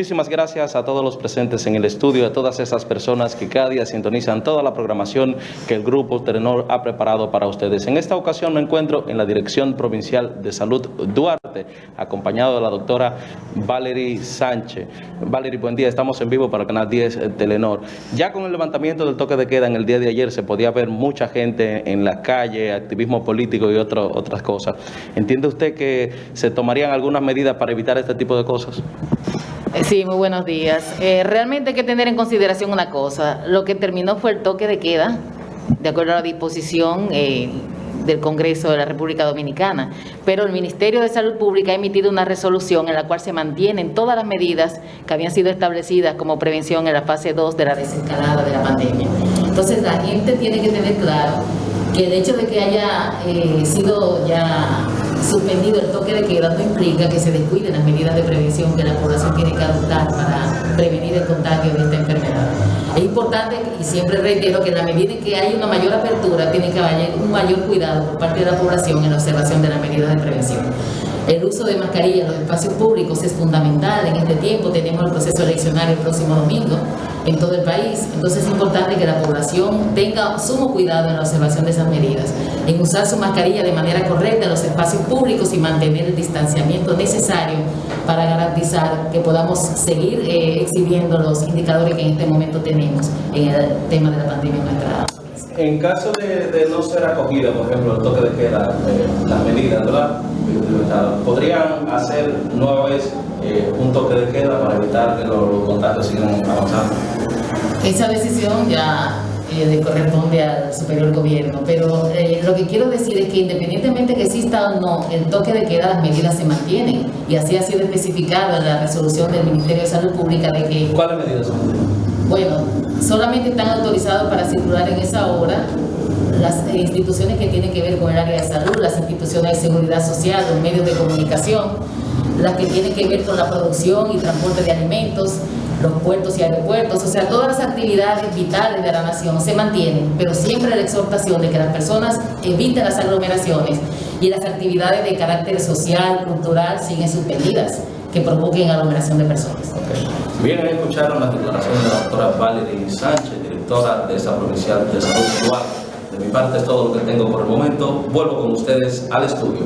muchísimas gracias a todos los presentes en el estudio, a todas esas personas que cada día sintonizan toda la programación que el Grupo Telenor ha preparado para ustedes. En esta ocasión me encuentro en la Dirección Provincial de Salud Duarte, acompañado de la doctora Valerie Sánchez. Valerie, buen día, estamos en vivo para Canal 10 Telenor. Ya con el levantamiento del toque de queda en el día de ayer se podía ver mucha gente en la calle, activismo político y otras cosas. ¿Entiende usted que se tomarían algunas medidas para evitar este tipo de cosas? Eh, sí, muy buenos días. Eh, realmente hay que tener en consideración una cosa. Lo que terminó fue el toque de queda, de acuerdo a la disposición eh, del Congreso de la República Dominicana. Pero el Ministerio de Salud Pública ha emitido una resolución en la cual se mantienen todas las medidas que habían sido establecidas como prevención en la fase 2 de la desescalada de la pandemia. Entonces la gente tiene que tener claro que el hecho de que haya sido ya suspendido el toque de queda no implica que se descuiden las medidas de prevención que la población tiene que adoptar para prevenir el contagio de esta enfermedad. Es importante y siempre reitero que en la medida en que hay una mayor apertura tiene que haber un mayor cuidado por parte de la población en la observación de las medidas de prevención. El uso de mascarillas en los espacios públicos es fundamental. En este tiempo tenemos el proceso eleccionario el próximo domingo en todo el país. Entonces es importante que la población tenga sumo cuidado en la observación de esas medidas, en usar su mascarilla de manera correcta en los espacios públicos y mantener el distanciamiento necesario para garantizar que podamos seguir eh, exhibiendo los indicadores que en este momento tenemos en el tema de la pandemia en nuestra en caso de, no ser acogida, por ejemplo, el toque de queda, eh, las medidas, ¿verdad? ¿Podrían hacer nueva vez eh, un toque de queda para evitar que los, contagios sigan avanzando? Esa decisión ya eh, le corresponde al superior gobierno, pero eh, lo que quiero decir es que independientemente que exista o no el toque de queda, las medidas se mantienen y así ha sido especificado en la resolución del Ministerio de Salud Pública de que... ¿Cuáles medidas son? Bueno, solamente están autorizados para circular en esa hora las instituciones que tienen que ver con el área de salud, las instituciones de seguridad social, los medios de comunicación, las que tienen que ver con la producción y transporte de alimentos, los puertos y aeropuertos, o sea, todas las actividades vitales de la nación se mantienen, pero siempre la exhortación de que las personas eviten las aglomeraciones y las actividades de carácter social, cultural, siguen suspendidas, que provoquen aglomeración de personas. Bien, escucharon las declaraciones de la doctora Valerie Sánchez, directora de esa provincial de salud De mi parte es todo lo que tengo por el momento. Vuelvo con ustedes al estudio.